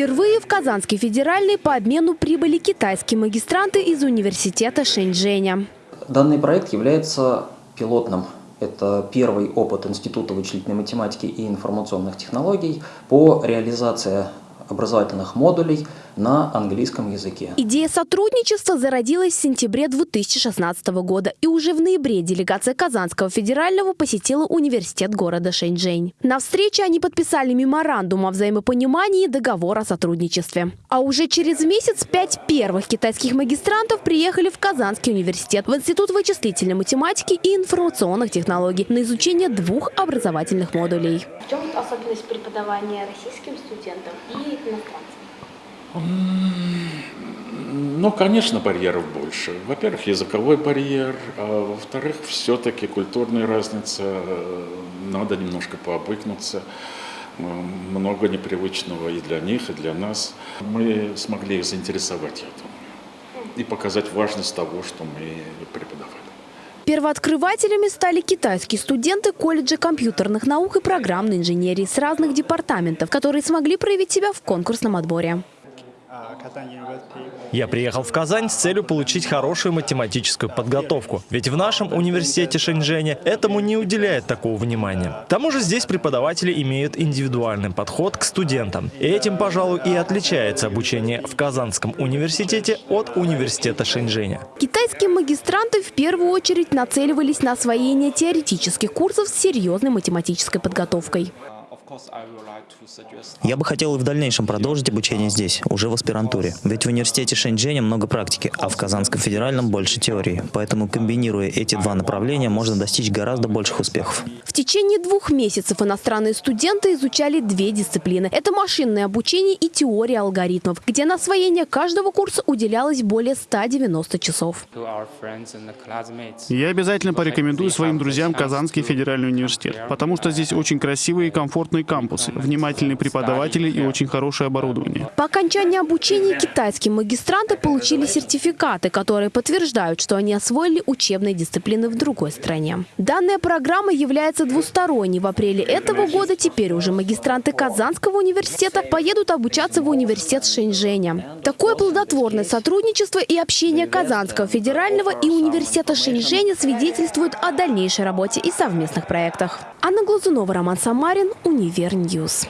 Впервые в Казанский федеральный по обмену прибыли китайские магистранты из университета Шэньчжэня. Данный проект является пилотным. Это первый опыт Института вычислительной математики и информационных технологий по реализации образовательных модулей на английском языке. Идея сотрудничества зародилась в сентябре 2016 года, и уже в ноябре делегация Казанского федерального посетила университет города Шэньчжэнь. На встрече они подписали меморандум о взаимопонимании и договор о сотрудничестве. А уже через месяц пять первых китайских магистрантов приехали в Казанский университет, в Институт вычислительной математики и информационных технологий на изучение двух образовательных модулей. В чем особенность преподавания российским студентам и иностранцам? Ну, конечно, барьеров больше. Во-первых, языковой барьер, а во-вторых, все-таки культурная разница, надо немножко пообыкнуться. Много непривычного и для них, и для нас. Мы смогли их заинтересовать этим и показать важность того, что мы преподавали. Первооткрывателями стали китайские студенты колледжа компьютерных наук и программной инженерии с разных департаментов, которые смогли проявить себя в конкурсном отборе. Я приехал в Казань с целью получить хорошую математическую подготовку. Ведь в нашем университете Шэньчжэня этому не уделяет такого внимания. К тому же здесь преподаватели имеют индивидуальный подход к студентам. И этим, пожалуй, и отличается обучение в Казанском университете от университета Шэньчжэня. Китайские магистранты в первую очередь нацеливались на освоение теоретических курсов с серьезной математической подготовкой. Я бы хотел и в дальнейшем продолжить обучение здесь, уже в аспирантуре. Ведь в университете Шэньчжэня много практики, а в Казанском федеральном больше теории. Поэтому, комбинируя эти два направления, можно достичь гораздо больших успехов. В течение двух месяцев иностранные студенты изучали две дисциплины. Это машинное обучение и теория алгоритмов, где на освоение каждого курса уделялось более 190 часов. Я обязательно порекомендую своим друзьям Казанский федеральный университет, потому что здесь очень красивые и комфортные крупные кампусы, внимательные преподаватели и очень хорошее оборудование. По окончании обучения китайские магистранты получили сертификаты, которые подтверждают, что они освоили учебные дисциплины в другой стране. Данная программа является двусторонней. В апреле этого года теперь уже магистранты Казанского университета поедут обучаться в университет Шэньчжэня. Такое плодотворное сотрудничество и общение Казанского федерального и университета Шэньчжэня свидетельствуют о дальнейшей работе и совместных проектах. Анна Глазунова, Роман Самарин, Univer News.